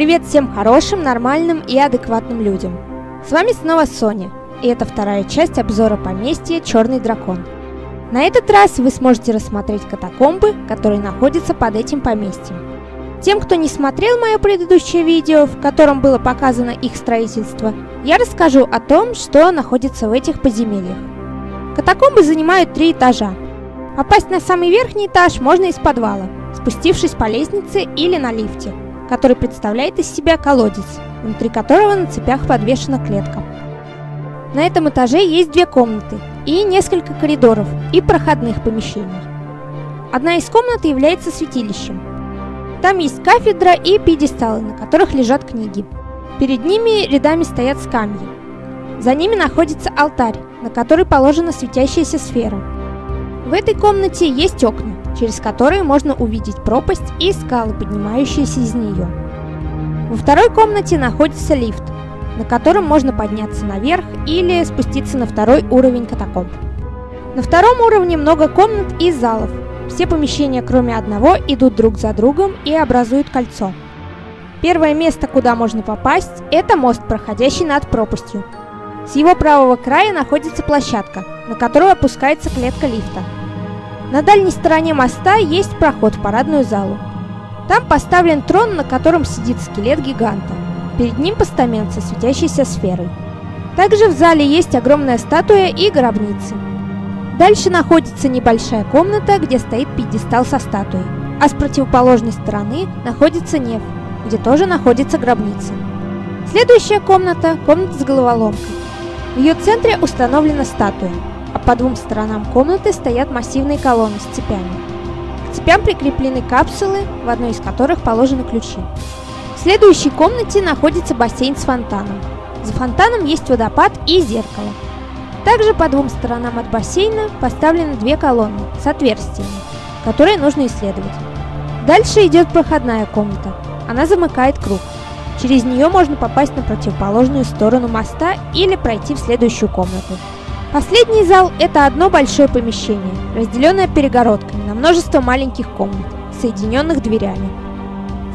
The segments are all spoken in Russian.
Привет всем хорошим, нормальным и адекватным людям. С вами снова Соня, и это вторая часть обзора поместья Черный дракон. На этот раз вы сможете рассмотреть катакомбы, которые находятся под этим поместьем. Тем, кто не смотрел мое предыдущее видео, в котором было показано их строительство, я расскажу о том, что находится в этих подземельях. Катакомбы занимают три этажа. Попасть на самый верхний этаж можно из подвала, спустившись по лестнице или на лифте – который представляет из себя колодец, внутри которого на цепях подвешена клетка. На этом этаже есть две комнаты и несколько коридоров и проходных помещений. Одна из комнат является святилищем. Там есть кафедра и пьедесталы, на которых лежат книги. Перед ними рядами стоят скамьи. За ними находится алтарь, на который положена светящаяся сфера. В этой комнате есть окна, через которые можно увидеть пропасть и скалы, поднимающиеся из нее. Во второй комнате находится лифт, на котором можно подняться наверх или спуститься на второй уровень катакомб. На втором уровне много комнат и залов. Все помещения, кроме одного, идут друг за другом и образуют кольцо. Первое место, куда можно попасть, это мост, проходящий над пропастью. С его правого края находится площадка, на которую опускается клетка лифта. На дальней стороне моста есть проход в парадную залу. Там поставлен трон, на котором сидит скелет гиганта. Перед ним постамент со светящейся сферой. Также в зале есть огромная статуя и гробницы. Дальше находится небольшая комната, где стоит пьедестал со статуей, а с противоположной стороны находится неф, где тоже находится гробница. Следующая комната – комната с головоломкой. В ее центре установлена статуя – по двум сторонам комнаты стоят массивные колонны с цепями. К цепям прикреплены капсулы, в одной из которых положены ключи. В следующей комнате находится бассейн с фонтаном. За фонтаном есть водопад и зеркало. Также по двум сторонам от бассейна поставлены две колонны с отверстиями, которые нужно исследовать. Дальше идет проходная комната. Она замыкает круг. Через нее можно попасть на противоположную сторону моста или пройти в следующую комнату. Последний зал – это одно большое помещение, разделенное перегородками на множество маленьких комнат, соединенных дверями.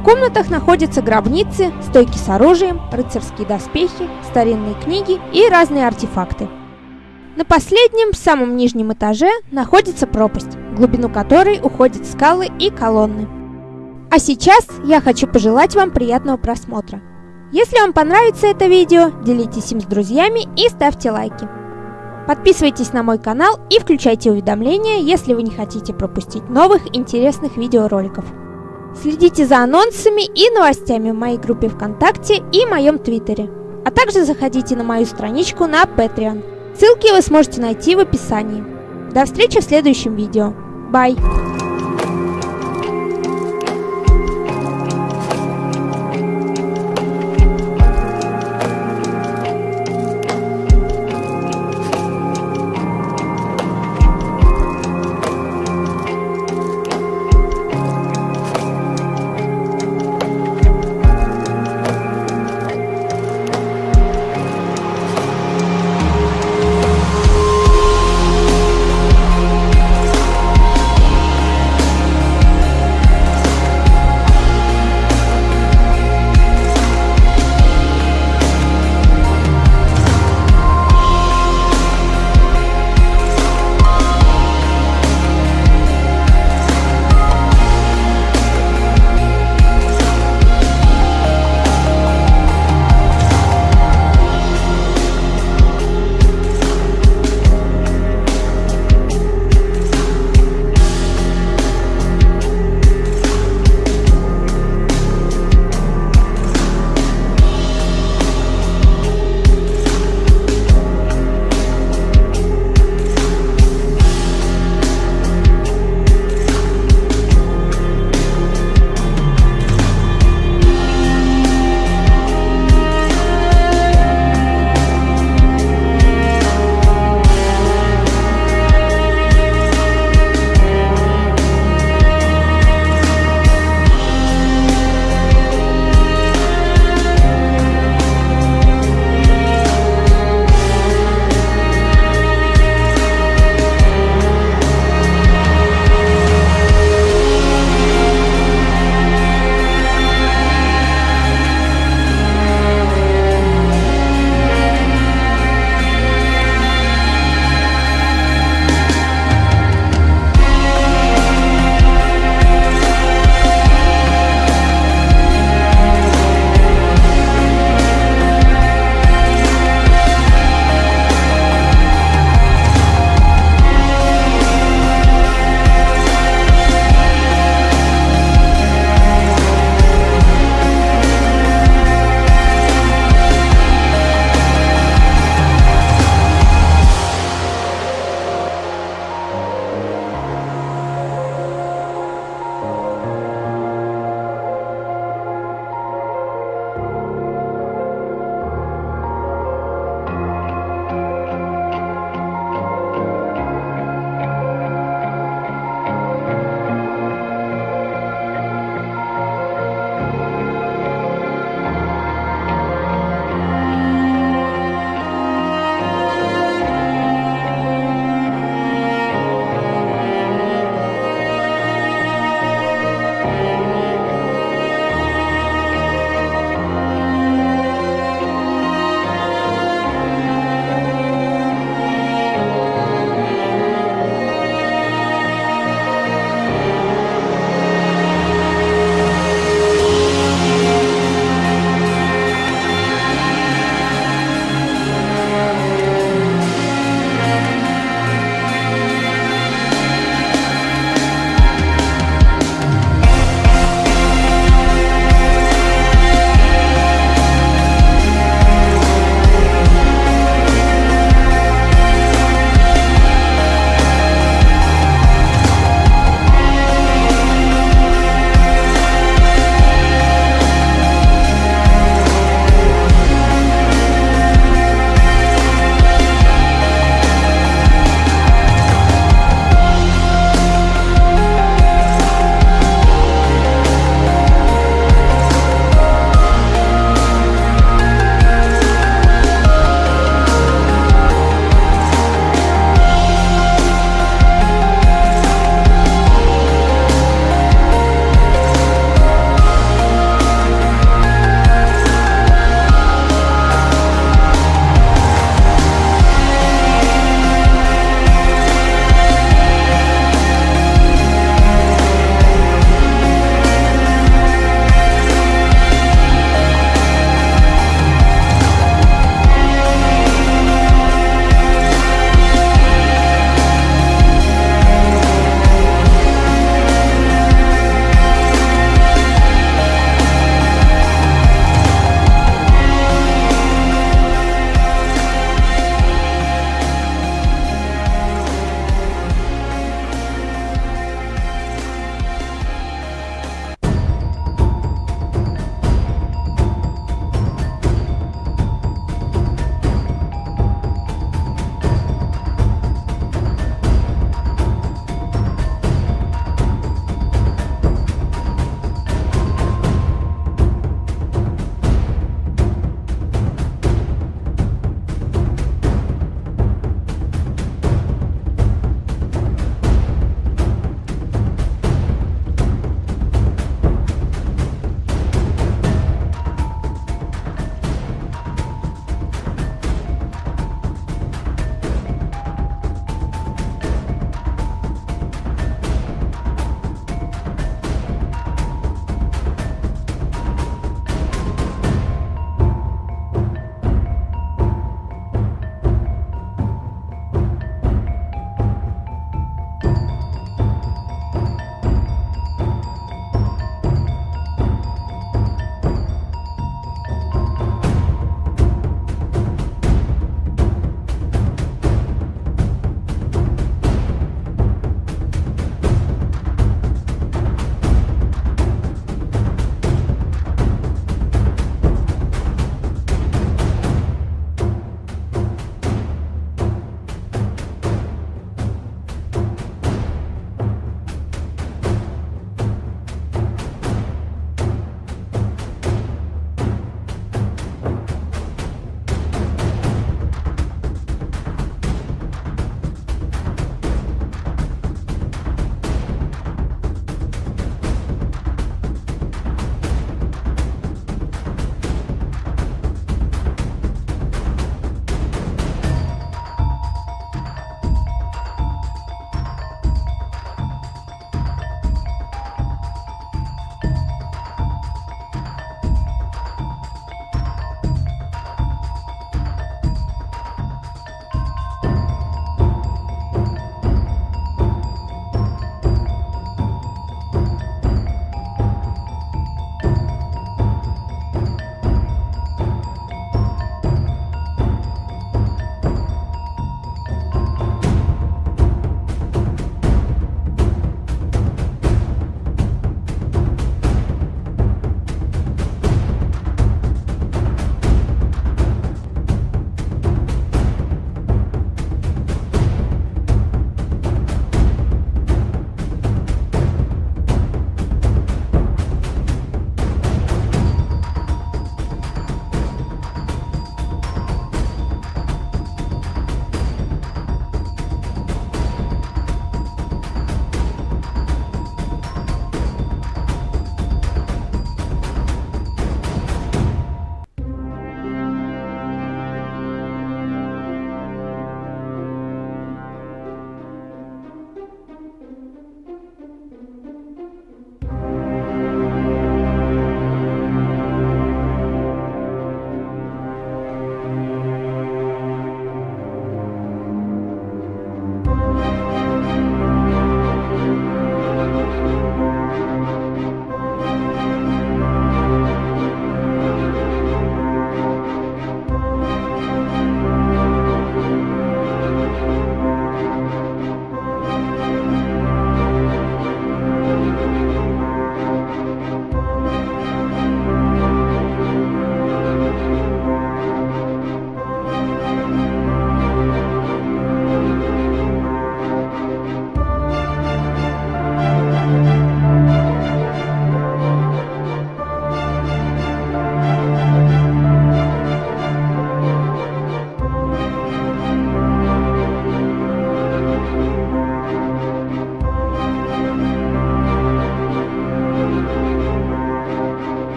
В комнатах находятся гробницы, стойки с оружием, рыцарские доспехи, старинные книги и разные артефакты. На последнем, самом нижнем этаже находится пропасть, в глубину которой уходят скалы и колонны. А сейчас я хочу пожелать вам приятного просмотра. Если вам понравится это видео, делитесь им с друзьями и ставьте лайки. Подписывайтесь на мой канал и включайте уведомления, если вы не хотите пропустить новых интересных видеороликов. Следите за анонсами и новостями в моей группе ВКонтакте и моем Твиттере. А также заходите на мою страничку на Patreon. Ссылки вы сможете найти в описании. До встречи в следующем видео. Bye!